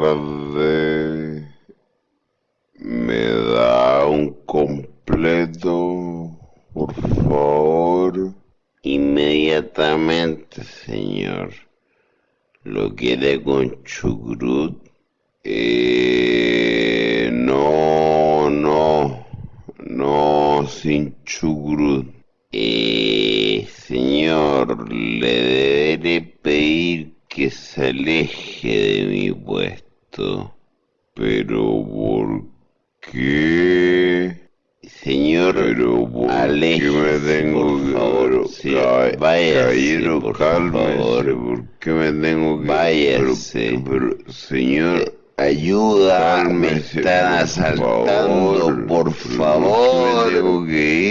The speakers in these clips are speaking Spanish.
tarde. ¿Me da un completo, por favor? Inmediatamente, señor. ¿Lo quiere con chucrut? Eh, no, no, no, sin chucrut. Eh, señor, le deberé pedir que se aleje de mi puesto. Pero ¿por qué? Señor, pero ¿por qué me tengo que... favor, váyase, caballero, por cálmese, favor. ¿por qué me tengo que... Váyase. Pero, pero, señor... Ayuda, me están por asaltando, favor, por pero ¿por qué favor. me tengo que ir?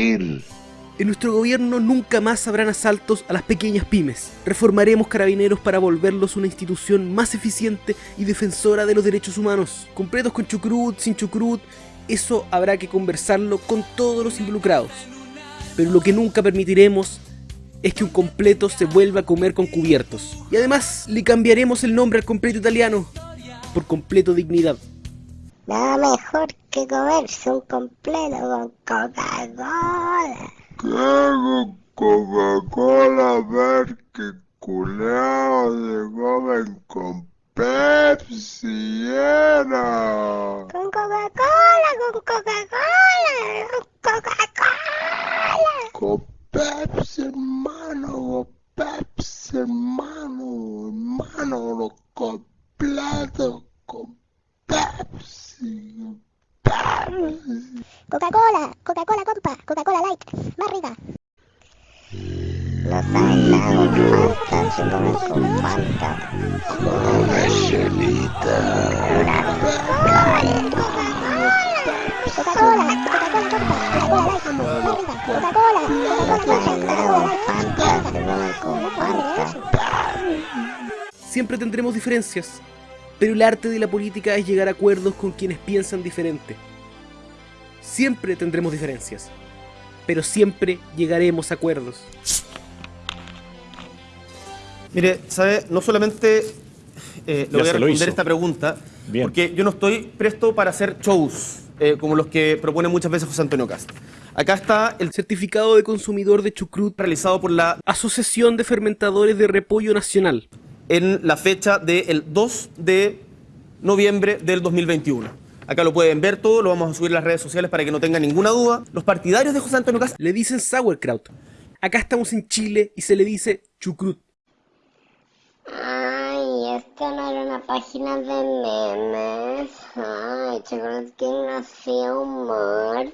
En nuestro gobierno nunca más habrán asaltos a las pequeñas pymes. Reformaremos carabineros para volverlos una institución más eficiente y defensora de los derechos humanos. Completos con chucrut, sin chucrut, eso habrá que conversarlo con todos los involucrados. Pero lo que nunca permitiremos es que un completo se vuelva a comer con cubiertos. Y además le cambiaremos el nombre al completo italiano por completo dignidad. Nada mejor que comerse un completo con Coca-Cola. ¿Qué hago Coca-Cola ver que culeados se comen con Pepsi era? Con Coca-Cola, con Coca-Cola, con Coca-Cola. Con Pepsi hermano, con Pepsi hermano, hermano, los completos con Pepsi, con Pepsi. Coca-Cola, Coca-Cola rica. Los aislados Fanta se comen con. Siempre tendremos diferencias, pero el arte de la política es llegar a acuerdos con quienes piensan diferente. Siempre tendremos diferencias, pero siempre llegaremos a acuerdos. Mire, ¿sabe? No solamente eh, Ya voy a responder esta pregunta, Bien. porque yo no estoy presto para hacer shows eh, como los que propone muchas veces José Antonio Cast. Acá está el Certificado de consumidor de chucrut realizado por la Asociación de Fermentadores de Repollo Nacional. en la fecha del 2 de noviembre del 2021. Acá lo pueden ver todo, lo vamos a subir a las redes sociales para que no tengan ninguna duda. Los partidarios de José Antonio Cast Le dicen sauerkraut. Acá estamos en Chile y se le dice chucrut. Ay, esto no era una página de memes. Ay, Chocolate King no hacía humor.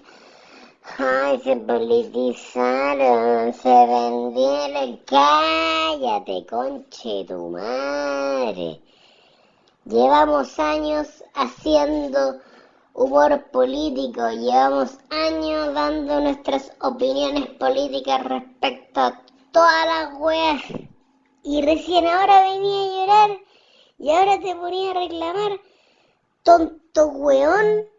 Ay, se politizaron, se vendieron. Cállate, conche tu madre. Llevamos años haciendo humor político, llevamos años dando nuestras opiniones políticas respecto a todas las weas. Y recién ahora venía a llorar y ahora te ponía a reclamar. Tonto weón.